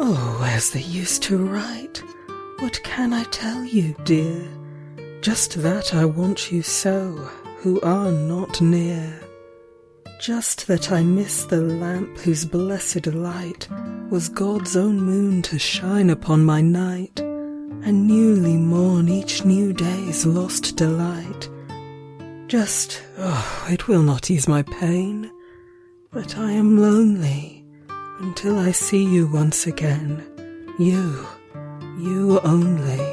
Oh, as they used to write, what can I tell you, dear? Just that I want you so, who are not near. Just that I miss the lamp whose blessed light Was God's own moon to shine upon my night, And newly mourn each new day's lost delight. Just, oh, it will not ease my pain, But I am lonely until I see you once again, You, you only.